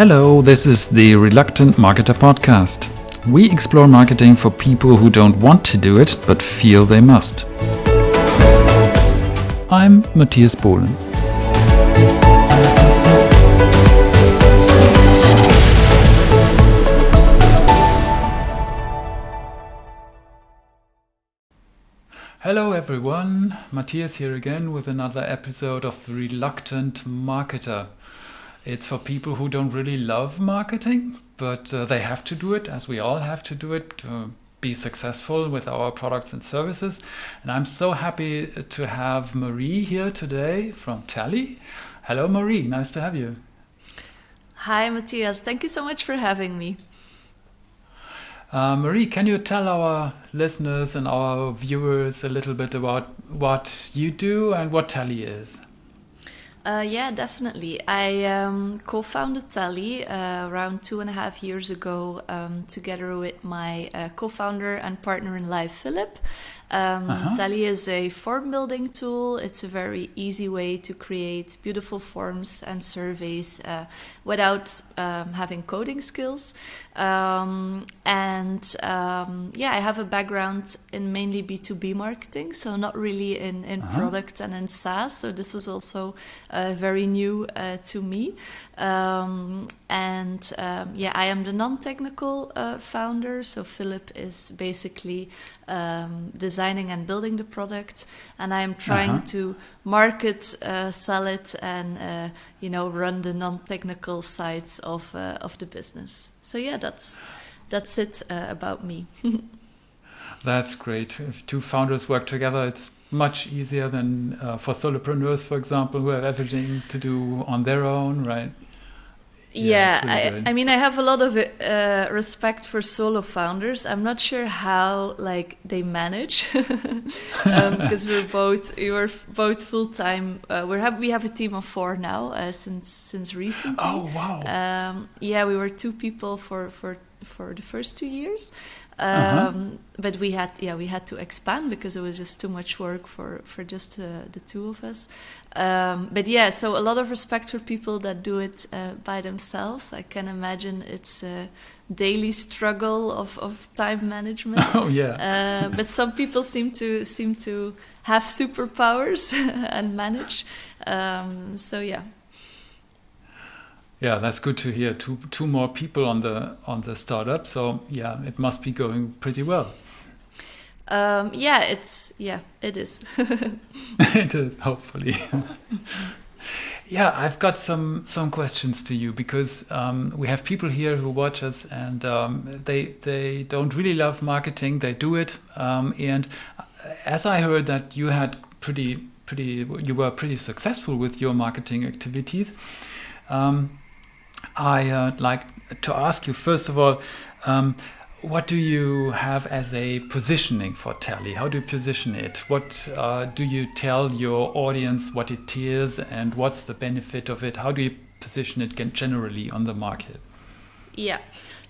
Hello, this is the Reluctant Marketer podcast. We explore marketing for people who don't want to do it but feel they must. I'm Matthias Bohlen. Hello everyone, Matthias here again with another episode of The Reluctant Marketer. It's for people who don't really love marketing, but uh, they have to do it, as we all have to do it to be successful with our products and services. And I'm so happy to have Marie here today from Tally. Hello, Marie. Nice to have you. Hi, Matthias. Thank you so much for having me. Uh, Marie, can you tell our listeners and our viewers a little bit about what you do and what Tally is? Uh, yeah, definitely. I um, co founded Tally uh, around two and a half years ago um, together with my uh, co founder and partner in life, Philip. Um, uh-huh. Tally is a form building tool. It's a very easy way to create beautiful forms and surveys uh, without um, having coding skills. Um, and um, yeah, I have a background in mainly B2B marketing, so not really in, in uh-huh. product and in SaaS. So this was also uh, very new uh, to me. Um, and um, yeah, I am the non technical uh, founder. So Philip is basically um, designing and building the product, and I am trying uh-huh. to market, uh, sell it, and uh, you know run the non-technical sides of uh, of the business. So yeah, that's that's it uh, about me. that's great. If two founders work together, it's much easier than uh, for solopreneurs, for example, who have everything to do on their own, right? Yeah, yeah I, I, mean i have a lot of uh, respect for solo founders. I'm not sure how like they manage. Because um, we're both we were both full-time uh, we have we have a team of four now uh, since since recently. Oh wow. Um, yeah we were two people for for for the first two years. Um, uh-huh. But we had, yeah, we had to expand because it was just too much work for for just uh, the two of us. Um, but yeah, so a lot of respect for people that do it uh, by themselves. I can imagine it's a daily struggle of, of time management. Oh yeah. Uh, but some people seem to seem to have superpowers and manage. Um, so yeah. Yeah, that's good to hear. Two two more people on the on the startup. So yeah, it must be going pretty well. Um, yeah, it's yeah, it is. it is hopefully. yeah, I've got some some questions to you because um, we have people here who watch us and um, they they don't really love marketing. They do it, um, and as I heard that you had pretty pretty you were pretty successful with your marketing activities. Um, I uh, like to ask you first of all, um, what do you have as a positioning for Tally? How do you position it? What uh, do you tell your audience what it is and what's the benefit of it? How do you position it generally on the market? Yeah.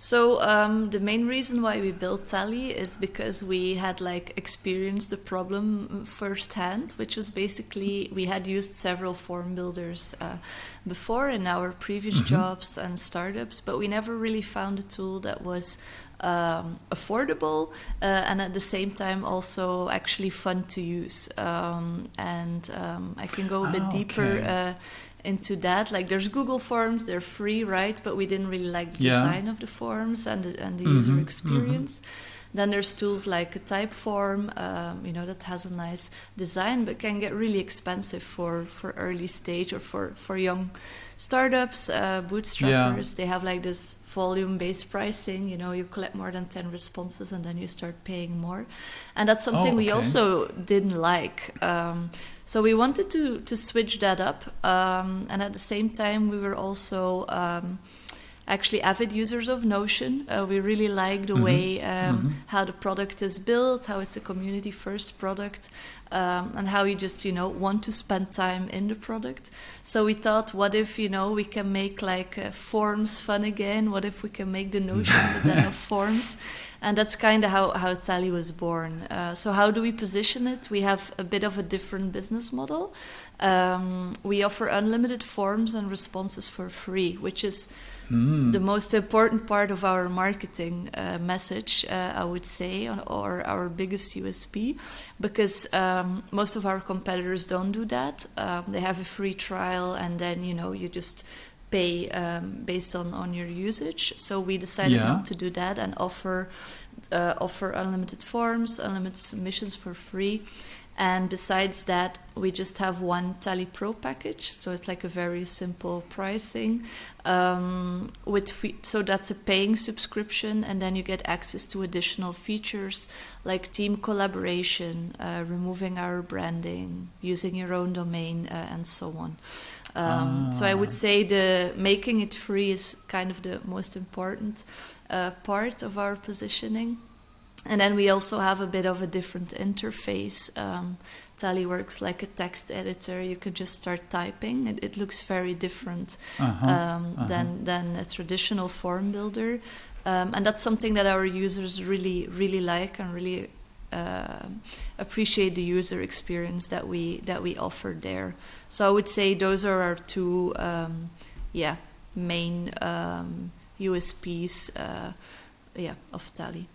So um, the main reason why we built Tally is because we had like experienced the problem firsthand, which was basically we had used several form builders uh, before in our previous mm-hmm. jobs and startups, but we never really found a tool that was um, affordable uh, and at the same time also actually fun to use. Um, and um, I can go a bit oh, deeper. Uh, into that. Like there's Google Forms, they're free, right? But we didn't really like the yeah. design of the forms and the, and the mm-hmm, user mm-hmm. experience. Mm-hmm. Then there's tools like a Typeform, um, you know, that has a nice design, but can get really expensive for for early stage or for for young startups, uh, bootstrappers. Yeah. They have like this volume-based pricing. You know, you collect more than ten responses and then you start paying more, and that's something oh, okay. we also didn't like. Um, so we wanted to to switch that up, um, and at the same time, we were also um, actually avid users of Notion. Uh, we really like the mm-hmm. way um, mm-hmm. how the product is built, how it's a community first product, um, and how you just you know want to spend time in the product. So we thought, what if you know we can make like uh, forms fun again? What if we can make the Notion then of forms? And that's kind of how, how Tally was born. Uh, so how do we position it? We have a bit of a different business model. Um, we offer unlimited forms and responses for free, which is Mm. the most important part of our marketing uh, message, uh, I would say, or our biggest USP, because um, most of our competitors don't do that. Um, they have a free trial, and then you know you just pay um, based on on your usage. So we decided Yeah. not to do that and offer uh, offer unlimited forms, unlimited submissions for free. And besides that, we just have one Tally Pro package, so it's like a very simple pricing. Um, with free, so that's a paying subscription, and then you get access to additional features like team collaboration, uh, removing our branding, using your own domain, uh, and so on. Um, So I would Ah. say the making it free is kind of the most important uh, part of our positioning. And then we also have a bit of a different interface. Um, Tally works like a text editor. You can just start typing. It, it looks very different Uh-huh. um, uh-huh. than than a traditional form builder, um, and that's something that our users really really like and really uh, appreciate the user experience that we that we offer there. So I would say those are our two, um, yeah, main um, USPs, uh, yeah, of Tally.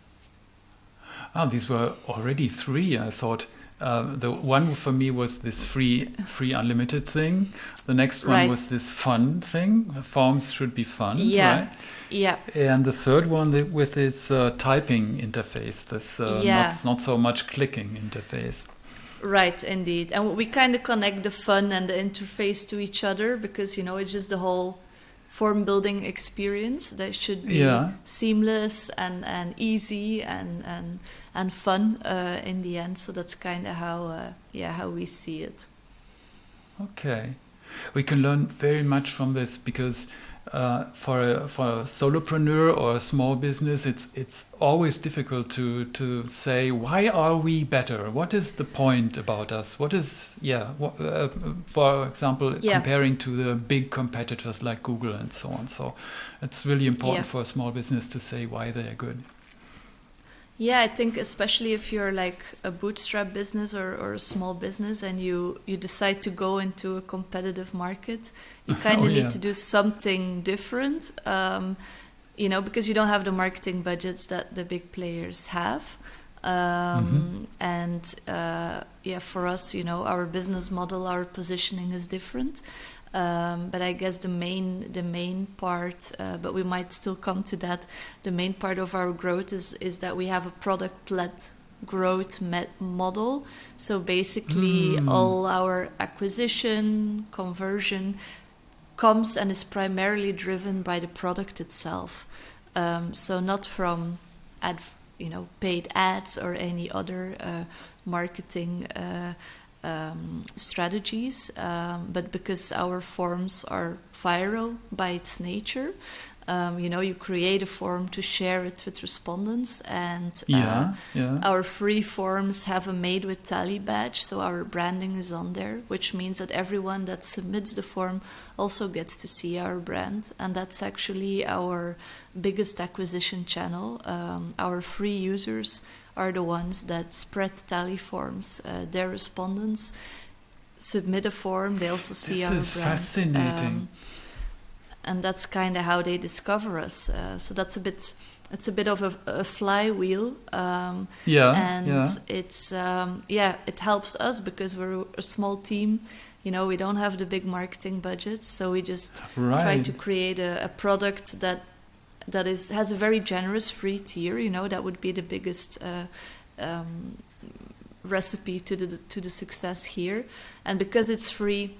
Oh, these were already three. I thought uh, the one for me was this free, free unlimited thing. The next one Right. was this fun thing. Forms should be fun, Yeah. right? Yeah, And the third one the, with this uh, typing interface, this uh, Yeah. not not so much clicking interface. Right, indeed. And we kind of connect the fun and the interface to each other because, you know, it's just the whole form building experience that should be Yeah. seamless and, and easy and, and, and fun uh, in the end. So that's kind of how, uh, yeah, how we see it. Okay, we can learn very much from this because uh, for a, for a solopreneur or a small business, it's it's always difficult to to say why are we better? What is the point about us? What is yeah? What, uh, for example, Yeah. comparing to the big competitors like Google and so on. So it's really important Yeah. for a small business to say why they are good. Yeah, I think especially if you're like a bootstrap business or, or a small business and you, you decide to go into a competitive market, you kind of Oh, need yeah. to do something different, um, you know, because you don't have the marketing budgets that the big players have. Um, And uh, yeah, for us, you know, our business model, our positioning is different. Um, but I guess the main the main part, uh, but we might still come to that. The main part of our growth is is that we have a product led growth met model. So basically, Hmm. all our acquisition conversion comes and is primarily driven by the product itself. Um, so not from ad, you know, paid ads or any other uh, marketing uh, um, strategies, um, but because our forms are viral by its nature. Um, you know, you create a form to share it with respondents, and uh, Yeah, yeah. our free forms have a made with tally badge, so our branding is on there, which means that everyone that submits the form also gets to see our brand, and that's actually our biggest acquisition channel. Um, our free users are the ones that spread tally forms. Uh, their respondents submit a form; they also see This our is brand. fascinating. Um, and that's kind of how they discover us. Uh, so that's a bit. It's a bit of a, a flywheel. Um, yeah, and yeah. it's um, yeah it helps us because we're a small team you know we don't have the big marketing budgets so we just Right. try to create a, a product that that is has a very generous free tier you know that would be the biggest uh, um, recipe to the to the success here. And because it's free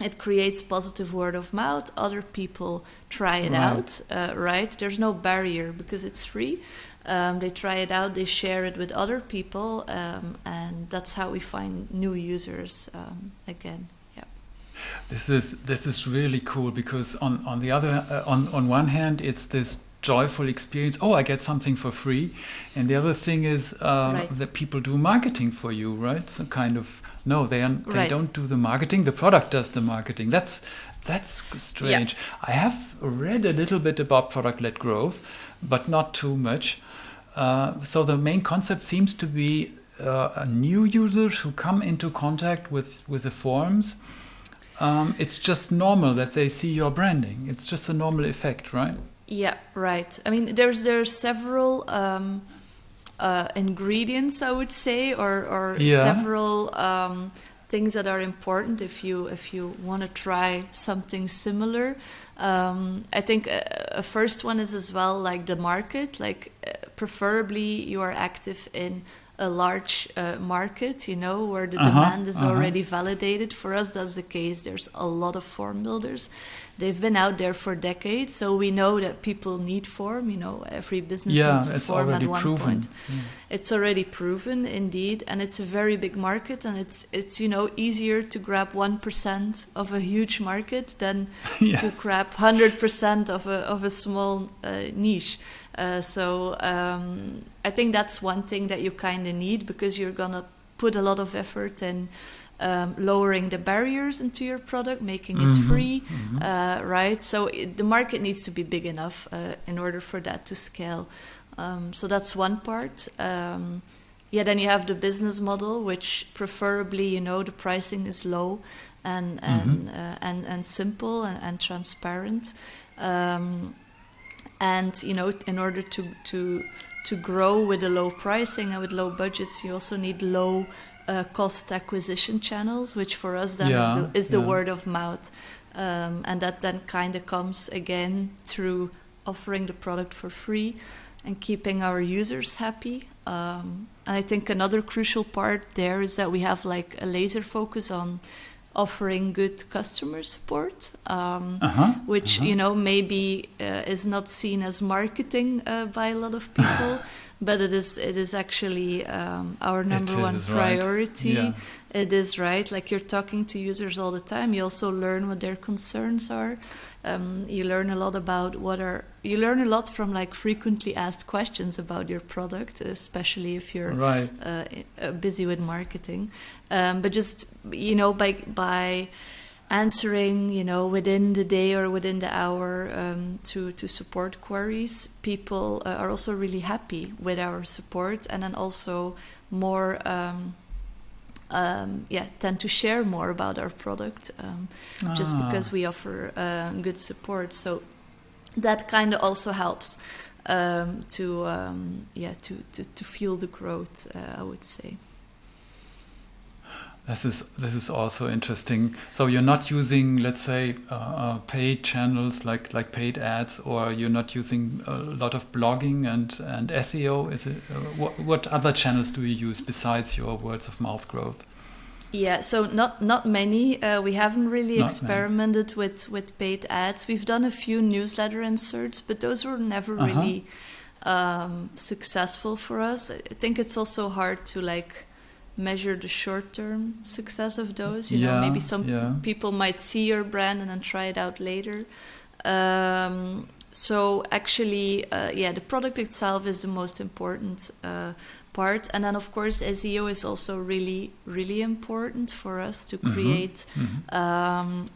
it creates positive word of mouth other people try it Right. out uh, right? There's no barrier because it's free. Um, they try it out they share it with other people um, and that's how we find new users um, again This is this is really cool because on on the other uh, on on one hand it's this joyful experience. Oh, I get something for free, and the other thing is uh, Right. that people do marketing for you, right? So kind of no, they are, they Right. don't do the marketing. The product does the marketing. That's that's strange. I have read a little bit about product-led growth, but not too much. Uh, so the main concept seems to be uh, new users who come into contact with with the forms um, it's just normal that they see your branding. It's just a normal effect, right? Yeah, right. I mean, there's there's several um, uh, ingredients, I would say, or or Yeah. several um, things that are important if you if you want to try something similar. Um, I think a, a first one is as well like the market. Like, uh, preferably you are active in a large uh, market, you know, where the Uh-huh, demand is uh-huh. already validated. For us, that's the case. There's a lot of form builders. They've been out there for decades, so we know that people need form. You know, every business yeah, needs a it's form already at one proven. point. It's already proven, indeed, and it's a very big market, and it's it's you know easier to grab one percent of a huge market than Yeah. to grab hundred percent of a of a small uh, niche. Uh, so um, I think that's one thing that you kind of need because you're gonna put a lot of effort in um, lowering the barriers into your product, making it Mhm, free, mhm. uh, right? So it, the market needs to be big enough uh, in order for that to scale. Um, so that's one part. Um, yeah, then you have the business model, which preferably, you know, the pricing is low and and uh, and, and simple and, and transparent. Um, and you know, in order to to to grow with a low pricing and with low budgets, you also need low uh, cost acquisition channels, which for us then Yeah, is the, is the yeah. word of mouth, um, and that then kind of comes again through offering the product for free and keeping our users happy. Um, and I think another crucial part there is that we have like a laser focus on offering good customer support. Um, Uh-huh. which uh-huh. you know maybe uh, is not seen as marketing uh, by a lot of people, but it is it is actually um, our number one is, right. priority. Yeah. It is right. Like you're talking to users all the time. You also learn what their concerns are. Um, you learn a lot about what are. You learn a lot from like frequently asked questions about your product, especially if you're Right. uh, uh, busy with marketing. Um, but just you know, by by answering, you know, within the day or within the hour um, to to support queries, people uh, are also really happy with our support, and then also more. Um, um, yeah, tend to share more about our product um, just Ah. because we offer uh, good support. So that kind of also helps um, to um, yeah to, to, to fuel the growth. Uh, I would say. This is this is also interesting. So you're not using, let's say, uh, uh, paid channels like like paid ads, or you're not using a lot of blogging and and SEO. Is it uh, what what other channels do you use besides your words of mouth growth? Yeah, so not not many. Uh, we haven't really Not many. experimented with with paid ads. We've done a few newsletter inserts, but those were never Uh-huh. really um, successful for us. I think it's also hard to like measure the short term success of those. You know, maybe some yeah. people might see your brand and then try it out later. Um, so actually, uh, yeah, the product itself is the most important uh, part, and then of course SEO is also really, really important for us to Mhm. create, Mhm. um,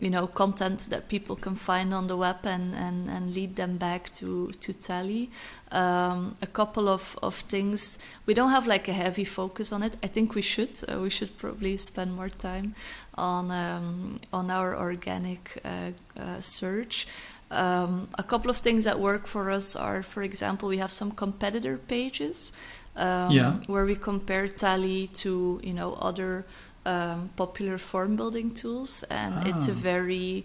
you know, content that people can find on the web and and, and lead them back to to Tally. Um, a couple of of things. We don't have like a heavy focus on it. I think we should. Uh, we should probably spend more time on um, on our organic uh, uh, search. Um, a couple of things that work for us are, for example, we have some competitor pages um, Yeah. where we compare Tally to you know other um, popular form building tools, and it's a Ah. very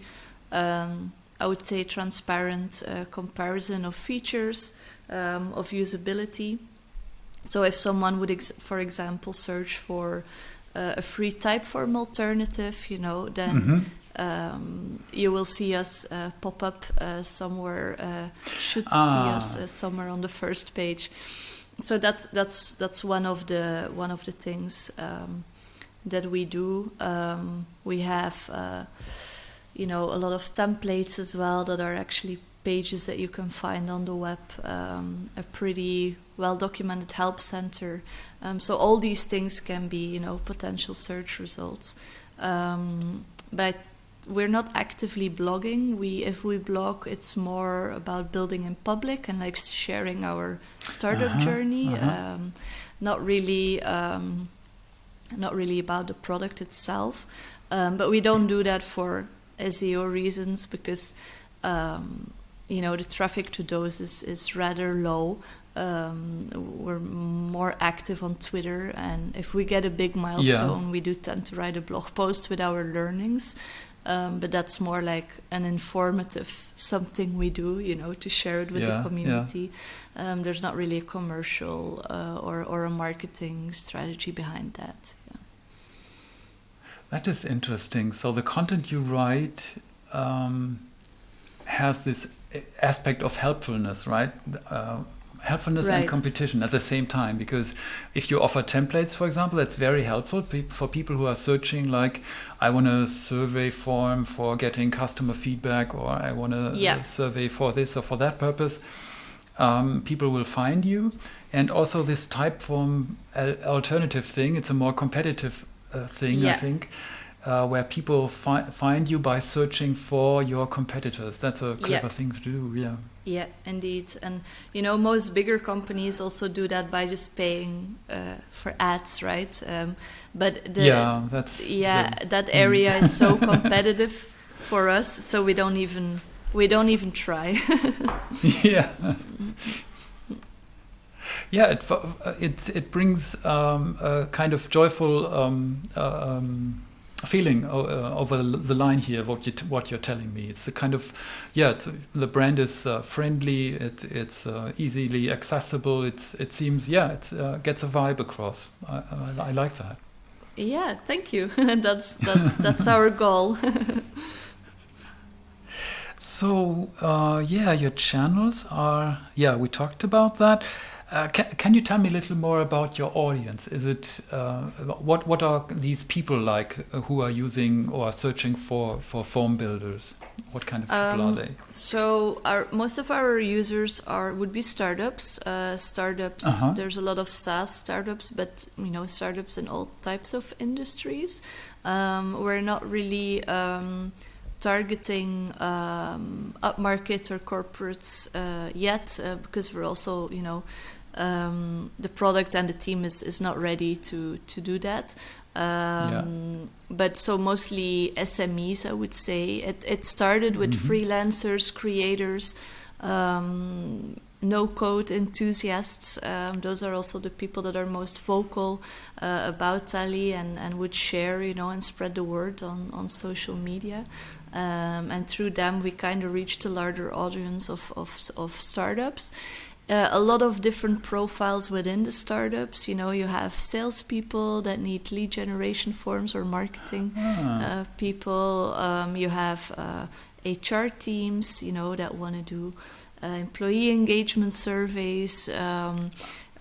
um, I would say transparent uh, comparison of features um, of usability. So if someone would, ex- for example, search for uh, a free Typeform alternative, you know, then Mhm. um, you will see us uh, pop up uh, somewhere. Uh, should Ah. see us uh, somewhere on the first page. So that's that's that's one of the one of the things um, that we do. Um, we have, uh, you know, a lot of templates as well that are actually pages that you can find on the web. Um, a pretty well documented help center. Um, so all these things can be, you know, potential search results. Um, but we're not actively blogging. We, if we blog, it's more about building in public and like sharing our startup Uh-huh, journey. uh-huh. Um, not really, um, not really about the product itself. Um, but we don't do that for SEO reasons because um, you know the traffic to those is, is rather low. Um, we're more active on Twitter, and if we get a big milestone, yeah. we do tend to write a blog post with our learnings. Um, but that's more like an informative something we do, you know, to share it with yeah, the community. Yeah. Um, there's not really a commercial uh, or or a marketing strategy behind that. That is interesting. So the content you write um, has this aspect of helpfulness, right? Uh, helpfulness right. and competition at the same time because if you offer templates for example that's very helpful for people who are searching like i want a survey form for getting customer feedback or i want a, yeah. survey for this or for that purpose um, people will find you and also this Typeform alternative thing it's a more competitive uh, thing yeah. i think uh, where people fi find you by searching for your competitors. That's a clever yeah. thing to do. Yeah. Yeah, indeed. And you know, most bigger companies also do that by just paying uh, for ads, right? Um, but the, yeah, that's yeah, the, that area mm. is so competitive for us, so we don't even we don't even try. yeah. Yeah, it it it brings um, a kind of joyful um, uh, um, feeling uh, over the line here what you what you're telling me. It's a kind of yeah the brand is uh, friendly it, it's uh, easily accessible it it seems yeah it uh, gets a vibe across. I, I, I, like that. Yeah thank you. That's that's that's our goal. So uh, yeah your channels are yeah we talked about that uh, can, can you tell me a little more about your audience? Is it uh, what what are these people like uh, who are using or are searching for for form builders? What kind of people um, are they? So our most of our users are would be startups. Uh, startups. -huh. There's a lot of SaaS startups, but you know startups in all types of industries. Um, we're not really. Um, targeting um, upmarket or corporates uh, yet uh, because we're also you know um, the product and the team is, is not ready to to do that. Um, yeah. But so mostly SMEs, I would say. It, it started with mm-hmm. freelancers, creators, um, no code enthusiasts. Um, those are also the people that are most vocal uh, about Tally and, and would share, you know, and spread the word on, on social media. Um, and through them, we kind of reached a larger audience of, of, of startups uh, a lot of different profiles within the startups. You know, you have salespeople that need lead generation forms or marketing ah. uh, people. Um, you have uh, HR teams, you know, that want to do uh, employee engagement surveys. Um,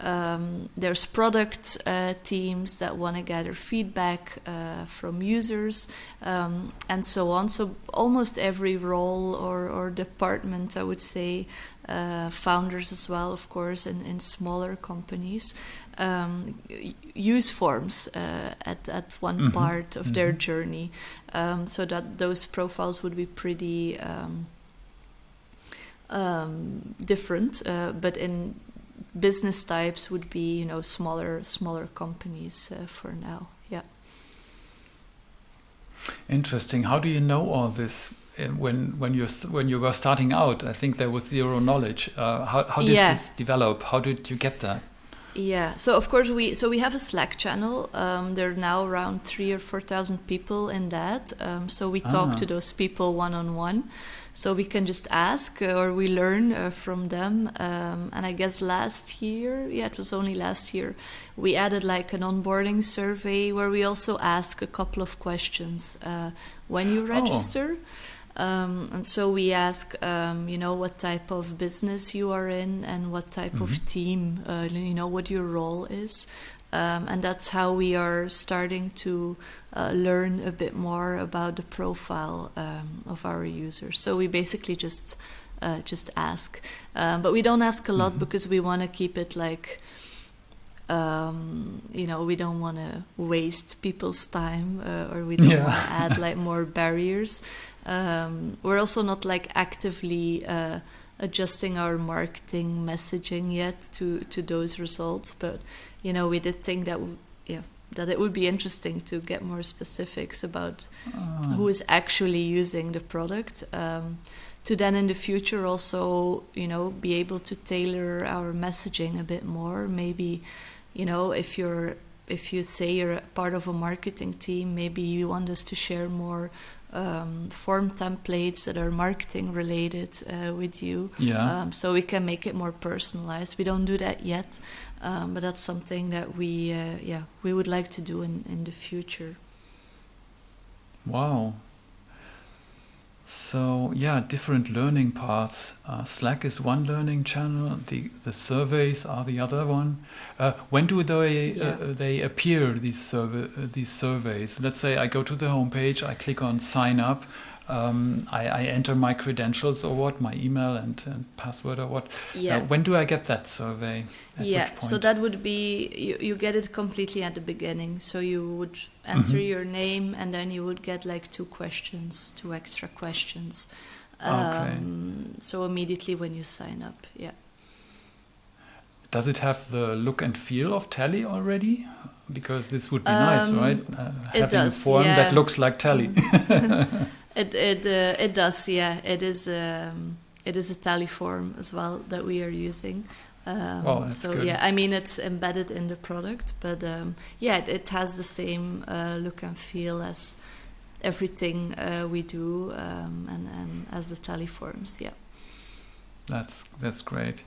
um, there's product uh, teams that want to gather feedback uh, from users um, and so on. So almost every role or, or department, I would say, uh, founders as well, of course, in, in smaller companies, um, use forms uh, at, at one mm-hmm. part of mm-hmm. their journey um, so that those profiles would be pretty um, um different. Uh, but in business types would be, you know, smaller smaller companies uh, for now. Yeah. Interesting. How do you know all this? When when you when you were starting out, I think there was zero knowledge. Uh, how how did yeah. this develop? How did you get that? Yeah, so of course we so we have a Slack channel. Um, there are now around three or four thousand people in that. Um, so we talk ah. to those people one on one. So we can just ask uh, or we learn uh, from them. Um, and I guess last year, yeah, it was only last year, we added like an onboarding survey where we also ask a couple of questions uh, when you oh. register. Oh. Um, and so we ask, um, you know, what type of business you are in and what type mm-hmm. of team, uh, you know, what your role is. Um, and that's how we are starting to uh, learn a bit more about the profile um, of our users. So we basically just uh, just ask, um, but we don't ask a lot mm-hmm. because we want to keep it like um, you know we don't want to waste people's time uh, or we don't yeah. want to add like more barriers um, we're also not like actively uh, adjusting our marketing messaging yet to to those results, but you know we did think that yeah that it would be interesting to get more specifics about Ah. who is actually using the product. Um, to then in the future also, you know, be able to tailor our messaging a bit more. Maybe, you know, if you're if you say you're part of a marketing team, maybe you want us to share more um, form templates that are marketing related uh, with you. Yeah. Um, so we can make it more personalized. We don't do that yet, um, but that's something that we, uh, yeah, we would like to do in, in the future. Wow. So yeah, different learning paths. Uh, Slack is one learning channel. The the surveys are the other one. Uh, when do they Yeah. uh, they appear? These survey uh, these surveys. Let's say I go to the homepage. I click on sign up. Um, I, I enter my credentials or what, my email and, and password or what. Yeah. Uh, when do I get that survey? At yeah, so that would be you, you get it completely at the beginning. So you would enter Mhm. your name and then you would get like two questions, two extra questions. Okay. Um, so immediately when you sign up, yeah. Does it have the look and feel of Tally already? Because this would be nice, Um, right? Uh, it having does, a form yeah. that looks like Tally. It it uh, it does, yeah. It is um, it is a tally form as well that we are using. Um, Oh, that's so good. yeah, I mean it's embedded in the product, but um, yeah, it, it has the same uh, look and feel as everything uh, we do, um, and and as the tally forms. Yeah. That's that's great.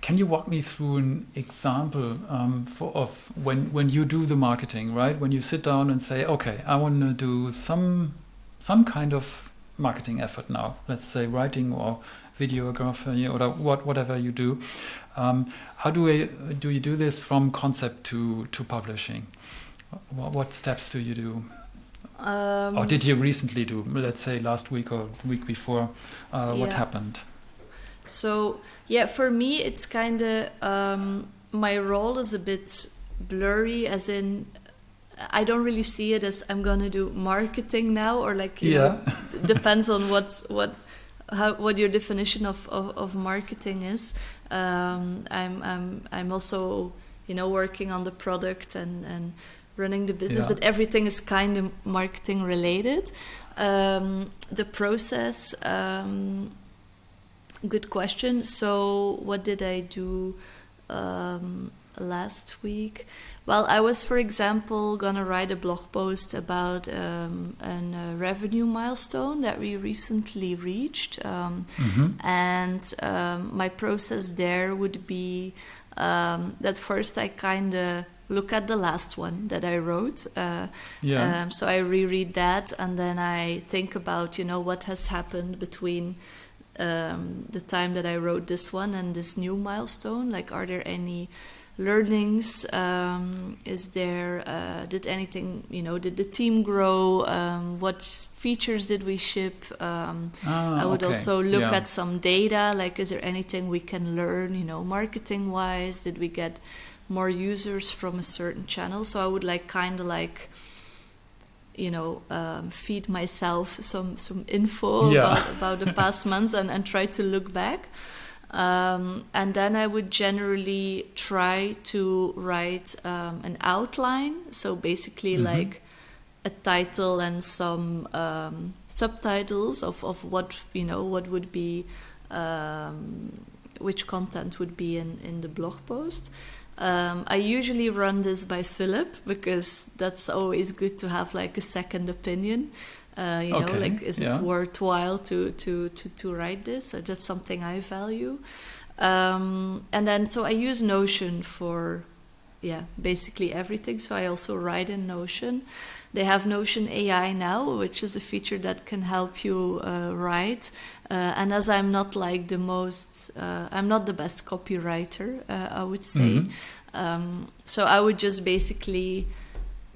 Can you walk me through an example um, for of when when you do the marketing, right? When you sit down and say, okay, I want to do some some kind of marketing effort now. Let's say writing or videography or what whatever you do. Um, how do I do you do this from concept to to publishing? What, what steps do you do? Um, or did you recently do? Let's say last week or week before. Uh, What happened? So yeah, for me, it's kind of um, my role is a bit blurry, as in I don't really see it as I'm gonna do marketing now, or like you know, depends on what what how what your definition of of, of marketing is. Um, I'm I'm I'm also you know working on the product and and running the business, Yeah. but everything is kind of marketing related. Um, the process. Um, good question. So, what did I do um, last week? Well, I was, for example, gonna write a blog post about um, a uh, revenue milestone that we recently reached, um, Mhm. and um, my process there would be um, that first I kind of look at the last one that I wrote. Uh, Yeah. um, so I reread that, and then I think about you know what has happened between um, the time that I wrote this one and this new milestone. Like, are there any learnings? Um, is there uh, did anything you know? Did the team grow? Um, what features did we ship? Um, Ah, I would okay. also look Yeah. at some data. Like, is there anything we can learn? You know, marketing wise, did we get more users from a certain channel? So I would like kind of like you know um, feed myself some some info Yeah. about, about the past months and, and try to look back um, and then I would generally try to write um, an outline so basically Mhm. like a title and some um, subtitles of, of what you know what would be um, which content would be in, in the blog post um, I usually run this by Philip because that's always good to have like a second opinion. Uh, you Okay, know, like is yeah. it worthwhile to to to to write this? That's something I value. Um, and then so I use Notion for yeah basically everything. So I also write in Notion. They have Notion AI now, which is a feature that can help you uh, write. Uh, and as I'm not like the most, uh, I'm not the best copywriter, uh, I would say. Mhm. Um, so I would just basically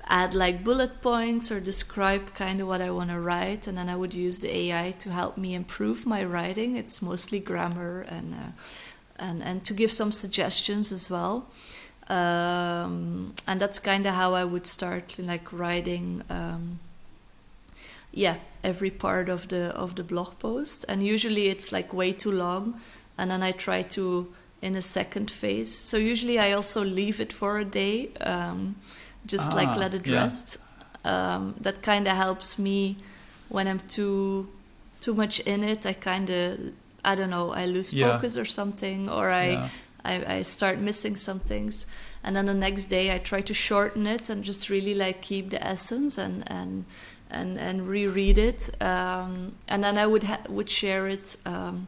add like bullet points or describe kind of what I want to write, and then I would use the AI to help me improve my writing. It's mostly grammar and uh, and and to give some suggestions as well. Um, and that's kind of how I would start, like writing. Um, yeah, every part of the of the blog post, and usually it's like way too long, and then I try to in a second phase. So usually I also leave it for a day. Um, just Ah, like let it yeah. rest. Um, that kind of helps me when I'm too too much in it. I kind of I don't know. I lose Yeah. focus or something, or I, Yeah. I I start missing some things. And then the next day, I try to shorten it and just really like keep the essence and and and and reread it. Um, and then I would ha- would share it. Um,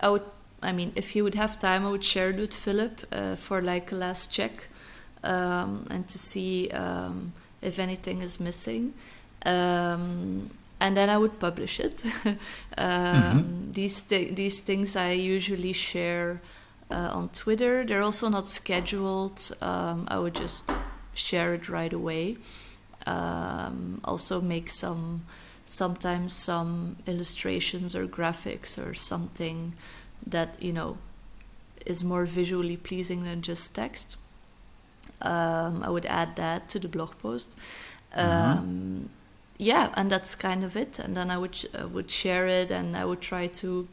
I would. I mean, if he would have time, I would share it with Philip uh, for like a last check um, and to see um, if anything is missing. Um, and then I would publish it. um, These thi- these things I usually share uh, on Twitter. They're also not scheduled. Um, I would just share it right away. Um, also make some sometimes some illustrations or graphics or something that you know is more visually pleasing than just text. Um, I would add that to the blog post. Um, Yeah, and that's kind of it. And then I would uh, would share it, and I would try to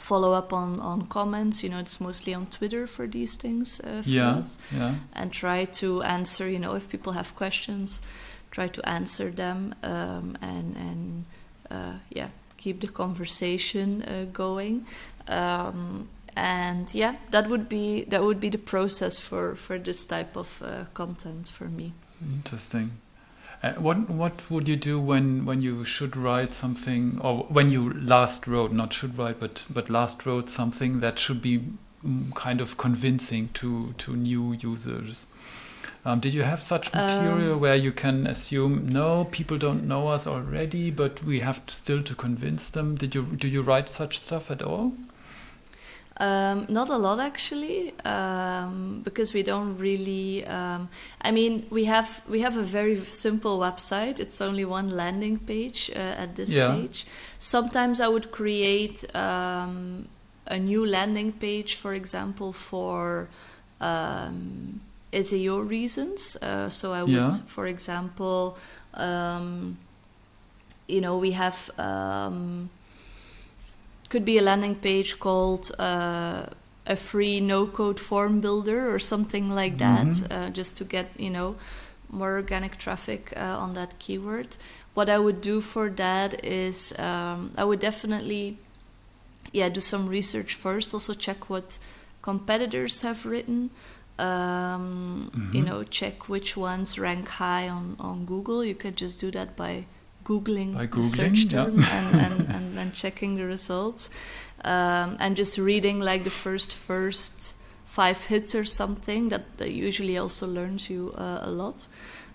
follow up on on comments. You know, it's mostly on Twitter for these things uh, for Yeah. us Yeah. and try to answer you know if people have questions try to answer them um, and and uh, yeah keep the conversation uh, going um, and yeah that would be that would be the process for for this type of uh, content for me Interesting. Uh, what what would you do when when you should write something or when you last wrote not should write but but last wrote something that should be mm, kind of convincing to to new users? Um, did you have such material Um, where you can assume no people don't know us already but we have to still to convince them? Did you do you write such stuff at all? Um, not a lot actually, um, because we don't really. Um, I mean, we have we have a very simple website. It's only one landing page uh, at this Yeah. stage. Sometimes I would create um, a new landing page, for example, for um, SEO reasons. Uh, so I would, Yeah. for example, um, you know, we have. Could be a landing page called uh, a free no-code form builder or something like that, Mhm. uh, just to get you know more organic traffic uh, on that keyword. What I would do for that is um, I would definitely yeah do some research first. Also check what competitors have written. Um, You Mhm. know, check which ones rank high on on Google. You could just do that by googling, By the search Googling, yeah. term and, and, and, and checking the results um, and just reading like the first first five hits or something that, that usually also learns you uh, a lot.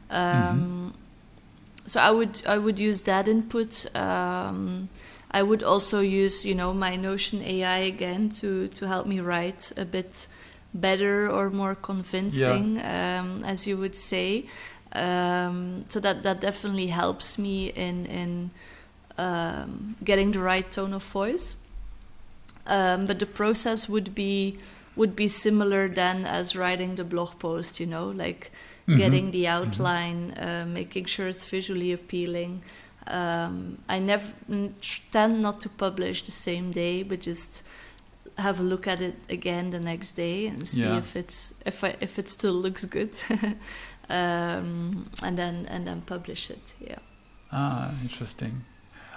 Um, so i would i would use that input. Um, i would also use you know my notion ai again to to help me write a bit better or more convincing um, as you would say um, so that that definitely helps me in in um, getting the right tone of voice. Um, but the process would be would be similar then as writing the blog post. You know, like Mhm. getting the outline, uh, making sure it's visually appealing. Um, I never tend not to publish the same day, but just have a look at it again the next day and see Yeah. if it's if I, if it still looks good, um, and then and then publish it. Yeah. Ah, interesting.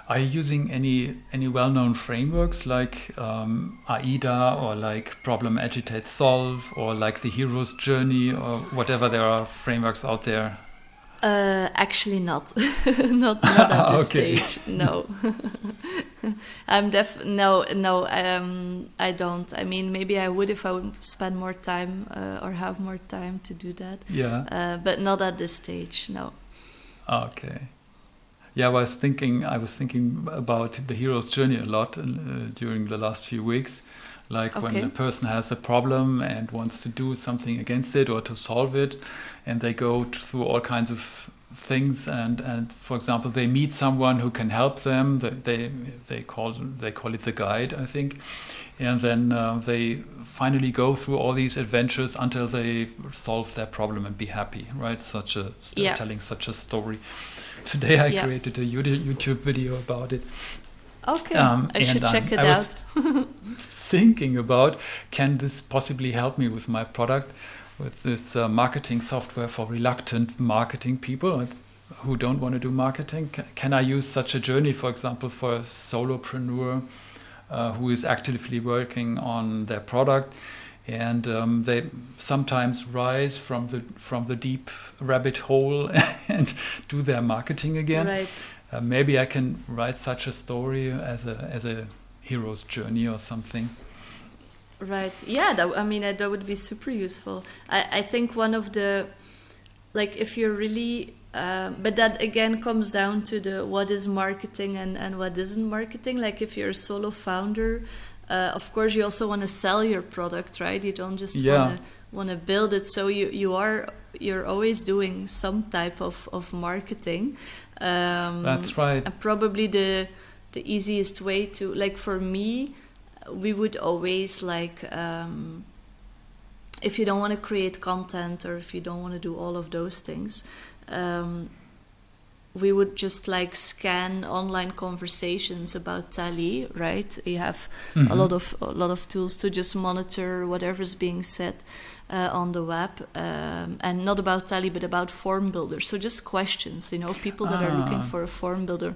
Are you using any any well-known frameworks like um, AIDA or like Problem Agitate Solve or like the Hero's Journey or whatever there are frameworks out there? Uh, actually, not, not, not at this stage. No, I'm def. No, no. Um, I don't. I mean, maybe I would if I would spend more time uh, or have more time to do that. Yeah. Uh, but not at this stage. No. Okay. Yeah, I was thinking. I was thinking about the hero's journey a lot uh, during the last few weeks. Like when a person has a problem and wants to do something against it or to solve it, and they go through all kinds of things. And, and for example, they meet someone who can help them. They they, they call they call it the guide, I think. And then uh, they finally go through all these adventures until they solve their problem and be happy. Right? Such a Yeah. telling such a story. Today I Yeah. created a YouTube YouTube video about it. Okay. Um, I should check it I out. thinking about can this possibly help me with my product with this uh, marketing software for reluctant marketing people who don't want to do marketing. Can, can I use such a journey, for example, for a solopreneur uh, who is actively working on their product? and um, they sometimes rise from the from the deep rabbit hole and do their marketing again. Right. Uh, maybe I can write such a story as a as a hero's journey or something. Right. Yeah. That, I mean, that would be super useful. I, I think one of the like if you're really uh, but that again comes down to the what is marketing and, and what isn't marketing. Like if you're a solo founder, uh, of course you also want to sell your product right you don't just yeah. want to want to build it so you you are you're always doing some type of of marketing um, that's right and probably the the easiest way to like for me we would always like um, if you don't want to create content or if you don't want to do all of those things um, we would just like scan online conversations about Tally, right? You have mm-hmm. a lot of a lot of tools to just monitor whatever's being said uh, on the web, um, and not about Tally, but about form builders. So just questions, you know, people that ah. are looking ah. for a form builder.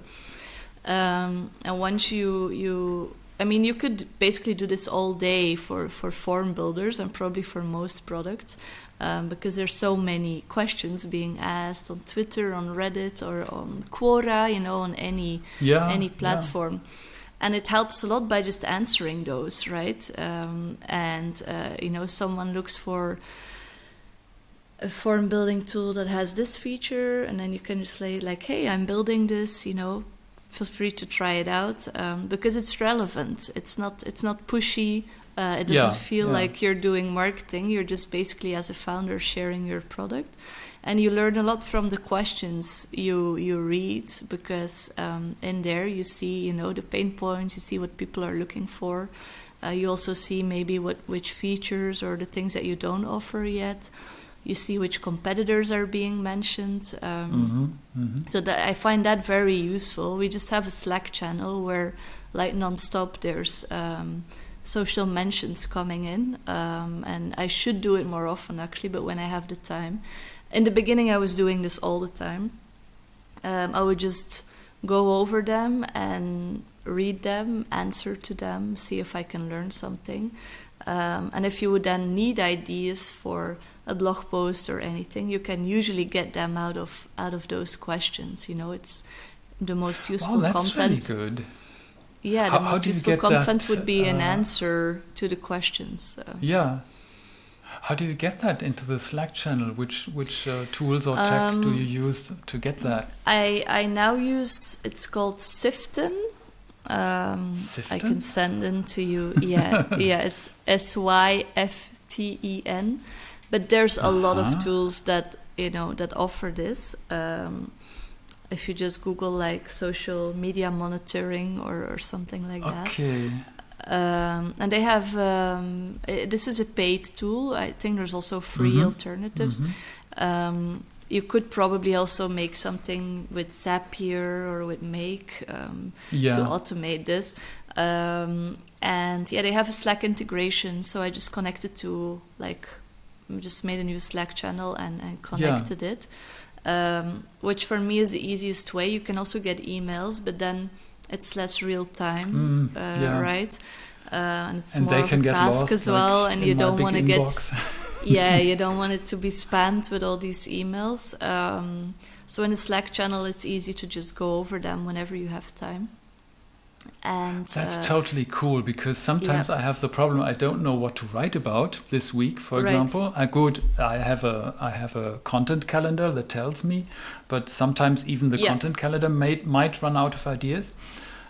Um, and once you you I mean, you could basically do this all day for, for form builders and probably for most products um, because there's so many questions being asked on Twitter, on Reddit, or on Quora, you know, on any yeah, any platform. Yeah. And it helps a lot by just answering those, right? Um, and uh, you know, someone looks for a form building tool that has this feature, and then you can just say like, "Hey, I'm building this," you know, feel free to try it out um, because it's relevant. It's not it's not pushy. Uh, it doesn't yeah, feel yeah. like you're doing marketing. You're just basically as a founder sharing your product, and you learn a lot from the questions you you read because um, in there you see you know the pain points. You see what people are looking for. Uh, you also see maybe what which features or the things that you don't offer yet you see which competitors are being mentioned. Um, mm-hmm, mm-hmm. So that I find that very useful. We just have a Slack channel where, like nonstop, there's um, social mentions coming in, um, and I should do it more often actually. But when I have the time, in the beginning, I was doing this all the time. Um, I would just go over them and read them, answer to them, see if I can learn something. Um, and if you would then need ideas for a blog post or anything, you can usually get them out of out of those questions. You know, it's the most useful that's content. Really good. Yeah, the how, most how useful content that, would be uh, an answer to the questions. So. Yeah. How do you get that into the Slack channel? Which which uh, tools or tech um, do you use to get that? I I now use it's called Syften. Um, Syften? I can send them to you. Yeah, yeah, it's S Y F T E N but there's a uh-huh. lot of uh-huh. tools that you know that offer this um, if you just google like social media monitoring or, or something like that okay um, and they have um, this is a paid tool i think there's also free mm-hmm. alternatives mm-hmm. Um, you could probably also make something with zapier or with make um, yeah. to automate this um, and yeah they have a slack integration so i just connected to like just made a new Slack channel and, and connected yeah. it, um, which for me is the easiest way. You can also get emails, but then it's less real time, mm, uh, yeah. right? Uh, and it's and more of a task lost, as like well, and you don't want to get yeah, you don't want it to be spammed with all these emails. Um, so in the Slack channel, it's easy to just go over them whenever you have time and that's uh, totally cool because sometimes yeah. I have the problem I don't know what to write about this week for right. example I good I have a I have a content calendar that tells me but sometimes even the yeah. content calendar may, might run out of ideas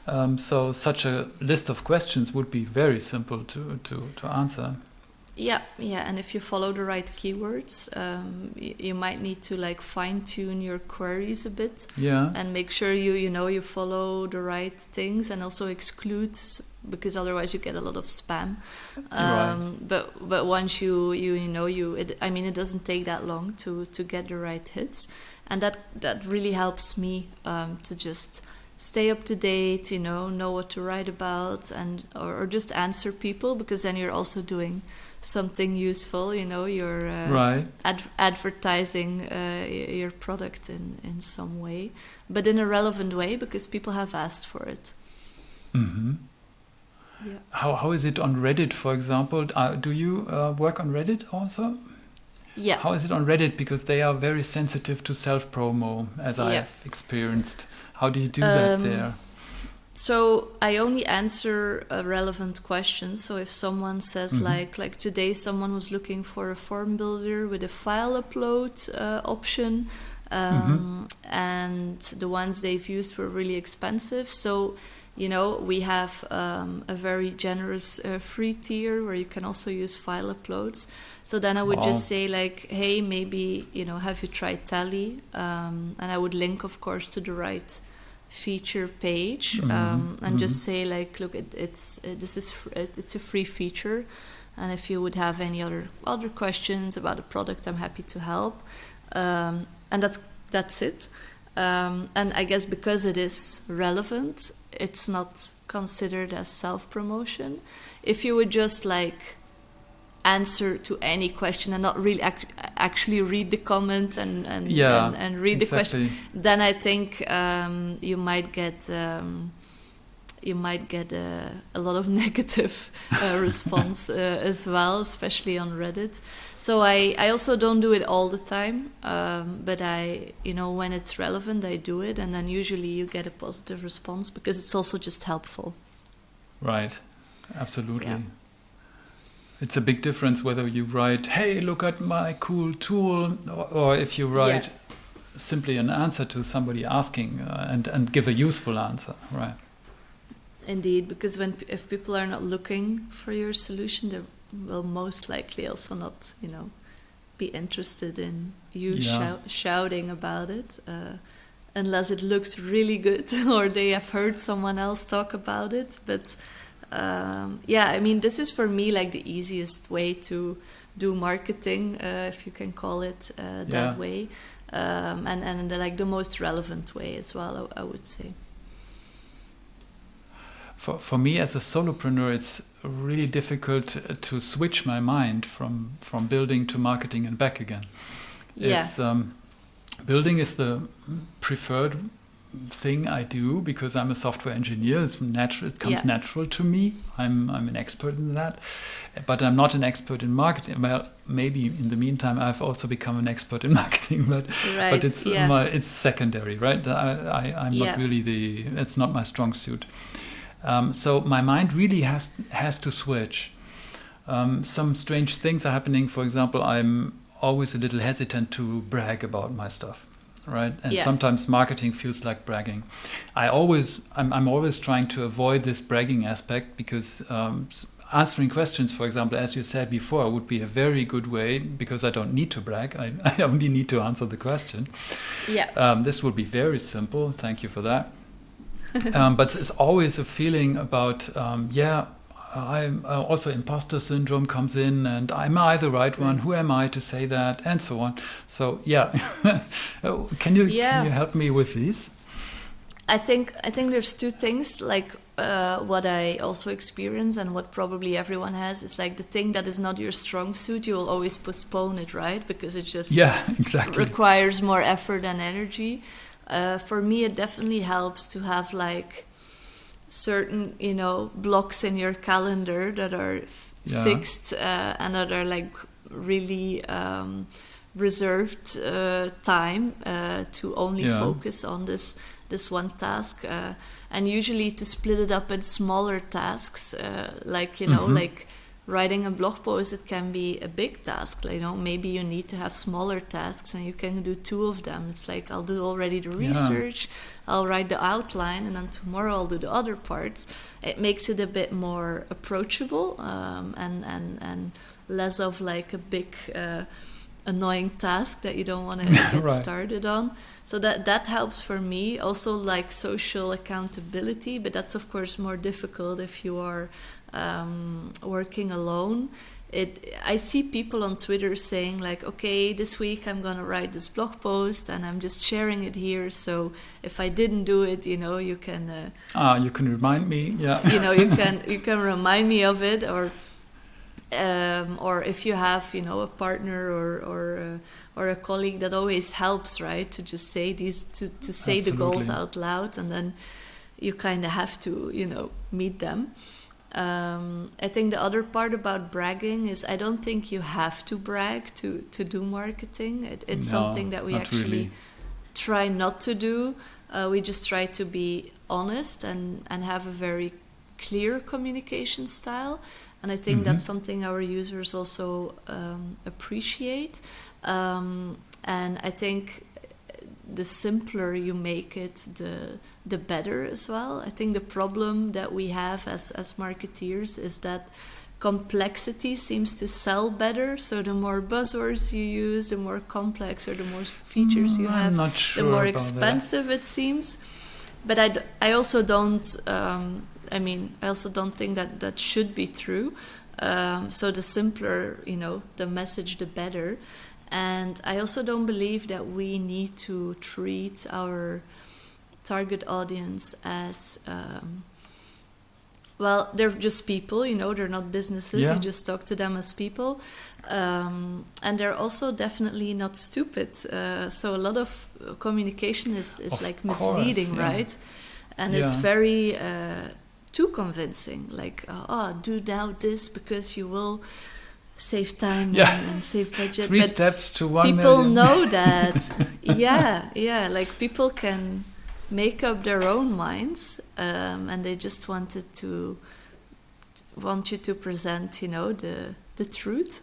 um, so such a list of questions would be very simple to to, to answer yeah, yeah, and if you follow the right keywords, um, you, you, might need to like fine tune your queries a bit. Yeah. And make sure you you know you follow the right things, and also exclude because otherwise you get a lot of spam. Um, right. But but once you you you know you, it, I mean, it doesn't take that long to to get the right hits, and that that really helps me um, to just stay up to date, you know, know what to write about, and or, or just answer people because then you're also doing something useful. You know, you're uh, right. ad- advertising uh, your product in in some way, but in a relevant way because people have asked for it. Mm-hmm. Yeah. How how is it on Reddit, for example? Uh, do you uh, work on Reddit also? Yeah. How is it on Reddit? Because they are very sensitive to self promo, as I have experienced. How do you do that Um, there? So I only answer uh, relevant questions. So if someone says Mhm. like like today someone was looking for a form builder with a file upload uh, option, um, and the ones they've used were really expensive. So you know we have um, a very generous uh, free tier where you can also use file uploads. So then I would Wow. just say like, hey, maybe you know have you tried Tally? Um, and I would link, of course, to the right feature page Mhm, um, and just mhm. say like look it, it's uh, this is fr- it- it's a free feature. And if you would have any other other questions about the product i'm happy to help. Um, and that's that's it. Um, and i guess because it is relevant it's not considered as self promotion if you would just like answer to any question and not really ac- actually read the comment and and, Yeah, and, and read the question then I think um, you might get um, you might get a, a lot of negative uh, response uh, as well, especially on Reddit. So I, I also don't do it all the time, um, but I you know when it's relevant I do it, and then usually you get a positive response because it's also just helpful. Right. Absolutely. Yeah. It's a big difference whether you write, "Hey, look at my cool tool," or, or if you write simply an answer to somebody asking uh, and and give a useful answer. Right. Indeed, because when if people are not looking for your solution, they will most likely also not, you know, be interested in you Yeah. shou- shouting about it, uh, unless it looks really good or they have heard someone else talk about it. But um, yeah, I mean, this is for me like the easiest way to do marketing, uh, if you can call it uh, that Yeah. way, um, and and the, like the most relevant way as well, I, I would say. For for me as a solopreneur, it's really difficult uh, to switch my mind from from building to marketing and back again. Yeah. Um, building is the preferred thing I do because I'm a software engineer. It's natural. It comes Yeah. natural to me. I'm I'm an expert in that, but I'm not an expert in marketing. Well, maybe in the meantime I've also become an expert in marketing, but Right. but it's yeah. my, it's secondary, right? I, I I'm Yeah. not really the. It's not my strong suit. Um, so my mind really has has to switch. Um, some strange things are happening. For example, I'm always a little hesitant to brag about my stuff, right? And Yeah. sometimes marketing feels like bragging. I always, I'm, I'm always trying to avoid this bragging aspect because um, answering questions, for example, as you said before, would be a very good way because I don't need to brag. I, I only need to answer the question. yeah. Um, this would be very simple. Thank you for that. um, but it's always a feeling about, um, yeah, I'm uh, also imposter syndrome comes in, and am I the right one? Who am I to say that, and so on. So yeah, can you Yeah. can you help me with these? I think I think there's two things like uh, what I also experience and what probably everyone has is like the thing that is not your strong suit. You will always postpone it, right? Because it just Yeah, exactly. requires more effort and energy. Uh, for me, it definitely helps to have like certain you know blocks in your calendar that are Yeah. fixed uh, and that are like really um, reserved uh, time uh, to only Yeah. focus on this this one task uh, and usually to split it up in smaller tasks uh, like you know Mhm. like writing a blog post it can be a big task like, you know maybe you need to have smaller tasks and you can do two of them it's like i'll do already the Yeah. research i'll write the outline and then tomorrow i'll do the other parts it makes it a bit more approachable um, and and and less of like a big uh, annoying task that you don't want to get Right. started on so that that helps for me also like social accountability but that's of course more difficult if you are um, working alone, it I see people on Twitter saying like, okay, this week I'm gonna write this blog post and I'm just sharing it here. So if I didn't do it, you know, you can. Uh, ah, you can remind me. Yeah. you know, you can you can remind me of it, or um, or if you have you know a partner or or uh, or a colleague that always helps, right? To just say these to to say Absolutely. the goals out loud, and then you kind of have to you know meet them. Um, I think the other part about bragging is I don't think you have to brag to, to do marketing. It, it's no, something that we actually really. try not to do. Uh, we just try to be honest and, and have a very clear communication style. And I think mm-hmm. that's something our users also um, appreciate. Um, and I think the simpler you make it, the the better as well. I think the problem that we have as as marketeers is that complexity seems to sell better. So the more buzzwords you use, the more complex or the more features you mm, have, sure the more expensive that. it seems. But I, d- I also don't. Um, I mean, I also don't think that that should be true. Um, so the simpler, you know, the message, the better. And I also don't believe that we need to treat our target audience as um, well, they're just people, you know, they're not businesses. Yeah. You just talk to them as people. Um, and they're also definitely not stupid. Uh, so a lot of communication is, is of like misleading, course, yeah. right? And yeah. it's very uh, too convincing. Like, uh, oh, do now this because you will save time yeah. and, and, save budget. Three but steps to one People million. know that. yeah, yeah. Like people can make up their own minds, um, and they just wanted to want you to present, you know, the the truth,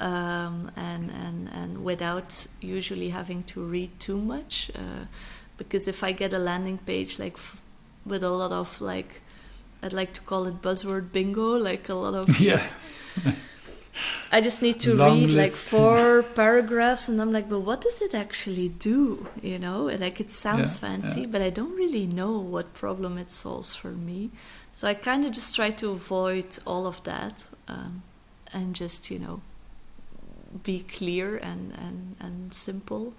um, and and and without usually having to read too much. Uh, because if I get a landing page like f- with a lot of like, I'd like to call it buzzword bingo, like a lot of yeah. I just need to Long read list. like four paragraphs, and I'm like, but what does it actually do? You know, like it sounds yeah, fancy, yeah. but I don't really know what problem it solves for me. So I kind of just try to avoid all of that um, and just, you know, be clear and and and simple,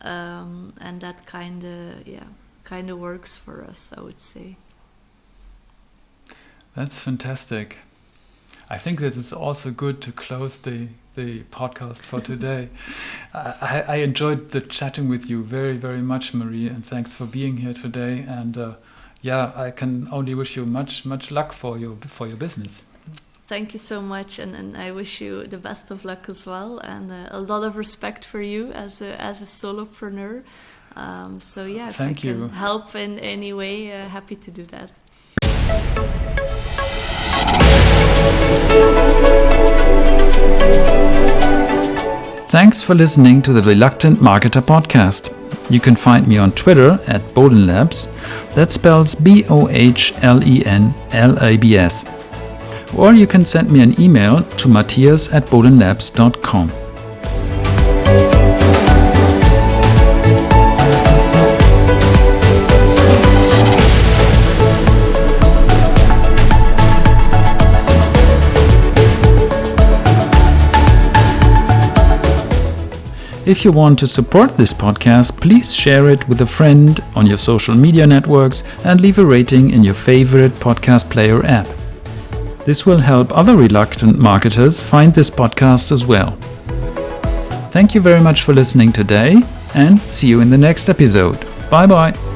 um, and that kind of yeah kind of works for us. I would say. That's fantastic. I think that it's also good to close the the podcast for today. I, I, enjoyed the chatting with you very very much, Marie, and thanks for being here today. And uh, yeah, I can only wish you much much luck for your for your business. Thank you so much, and, and I wish you the best of luck as well, and uh, a lot of respect for you as a as a solopreneur. Um, so yeah, if Thank I you. help in any way, uh, happy to do that. Thanks for listening to the Reluctant Marketer podcast. You can find me on Twitter at Bohlenlabs, that spells B O H L E N L A B S. Or you can send me an email to matthias at bohlenlabs.com. If you want to support this podcast, please share it with a friend on your social media networks and leave a rating in your favorite podcast player app. This will help other reluctant marketers find this podcast as well. Thank you very much for listening today and see you in the next episode. Bye bye.